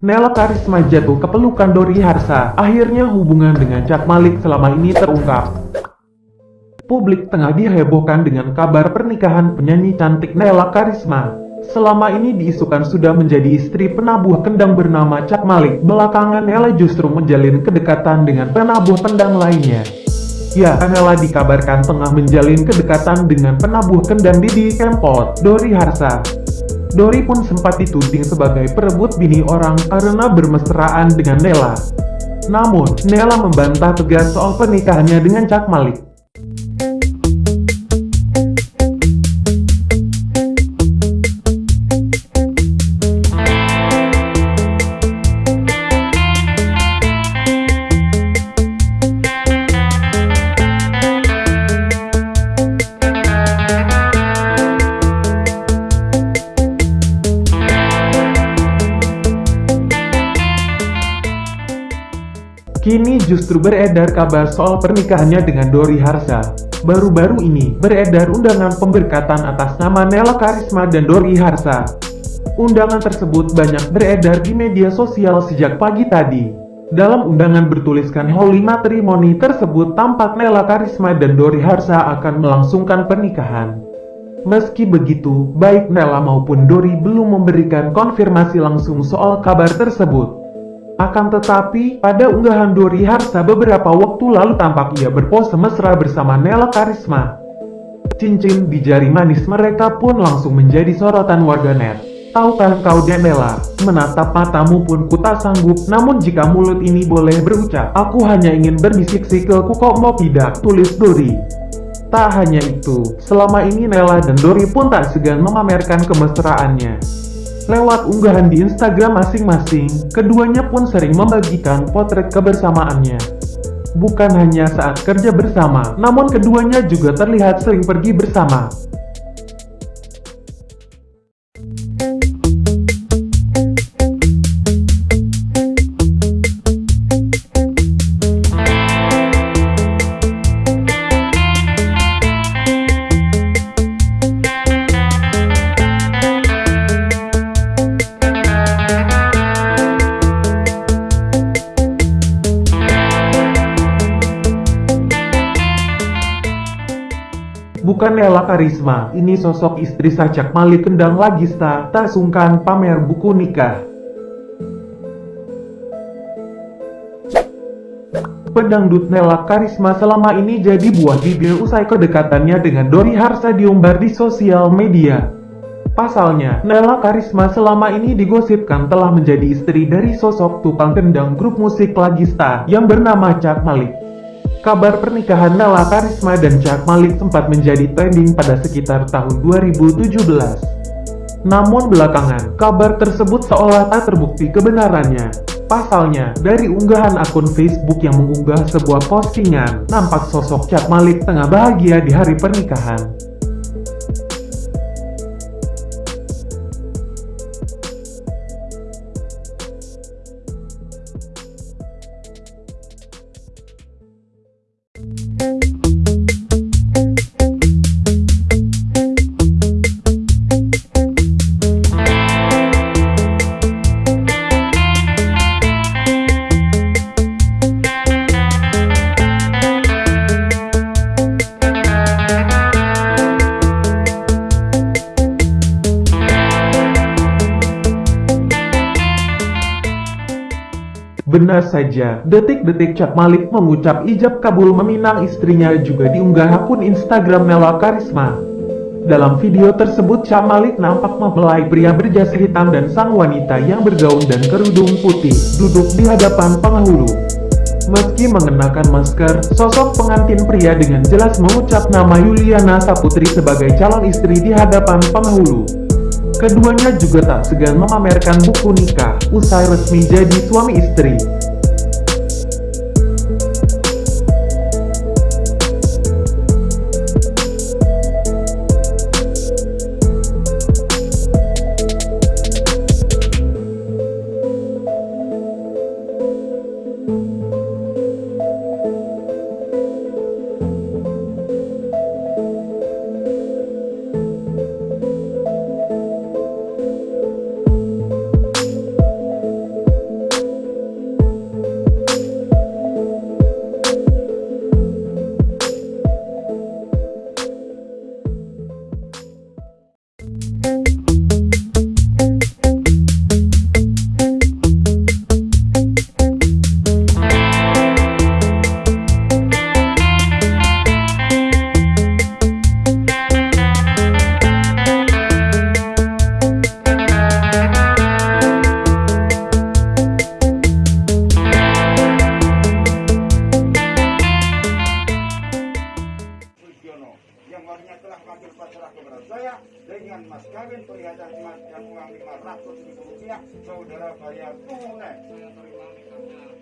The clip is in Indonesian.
Nela Karisma jatuh ke pelukan Dori Harsa. Akhirnya hubungan dengan Cak Malik selama ini terungkap. Publik tengah dihebohkan dengan kabar pernikahan penyanyi cantik Nela Karisma. Selama ini diisukan sudah menjadi istri penabuh kendang bernama Cak Malik. Belakangan Nela justru menjalin kedekatan dengan penabuh pendang lainnya. Ya, Nela dikabarkan tengah menjalin kedekatan dengan penabuh kendang Didi Kempot, Dori Harsa. Dori pun sempat dituding sebagai perebut bini orang karena bermesraan dengan Nela. Namun, Nela membantah tegas soal pernikahannya dengan Cak Malik. Kini justru beredar kabar soal pernikahannya dengan Dori Harsa. Baru-baru ini, beredar undangan pemberkatan atas nama Nela Karisma dan Dori Harsa. Undangan tersebut banyak beredar di media sosial sejak pagi tadi. Dalam undangan bertuliskan Holy Matrimony tersebut tampak Nela Karisma dan Dori Harsa akan melangsungkan pernikahan. Meski begitu, baik Nela maupun Dori belum memberikan konfirmasi langsung soal kabar tersebut. Akan tetapi, pada unggahan Dori Harsa beberapa waktu lalu tampak ia berpose mesra bersama Nela Karisma. Cincin di jari manis mereka pun langsung menjadi sorotan warganet. Tahukah kau Nela, menatap matamu pun ku tak sanggup, namun jika mulut ini boleh berucap, aku hanya ingin berbisik sikilku kok mau tidak, tulis Dori. Tak hanya itu, selama ini Nela dan Dori pun tak segan memamerkan kemesraannya. Lewat unggahan di Instagram masing-masing, keduanya pun sering membagikan potret kebersamaannya. Bukan hanya saat kerja bersama, namun keduanya juga terlihat sering pergi bersama. Bukan Nela Karisma, ini sosok istri Sacak Malik Kendang Lagista, tak sungkan pamer buku nikah. Pedangdut Nela Karisma selama ini jadi buah bibir usai kedekatannya dengan Dori Harsa diumbar di sosial media. Pasalnya, Nela Karisma selama ini digosipkan telah menjadi istri dari sosok tukang kendang grup musik Lagista yang bernama Cak Malik. Kabar pernikahan Nala Karisma dan Jack Malik sempat menjadi trending pada sekitar tahun 2017. Namun belakangan, kabar tersebut seolah tak terbukti kebenarannya. Pasalnya, dari unggahan akun Facebook yang mengunggah sebuah postingan, nampak sosok Jack Malik tengah bahagia di hari pernikahan. Benar saja, detik-detik Cak Malik mengucap ijab kabul meminang istrinya juga diunggah akun Instagram Nela Karisma. Dalam video tersebut, Cak Malik nampak mempelai pria berjas hitam dan sang wanita yang bergaun dan kerudung putih, duduk di hadapan penghulu. Meski mengenakan masker, sosok pengantin pria dengan jelas mengucap nama Yuliana Saputri sebagai calon istri di hadapan penghulu. Keduanya juga tak segan memamerkan buku nikah, usai resmi jadi suami istri. Perhiasan emas dan uang 500 ribu rupiah saudara bayar tunai. saya terima nikahnya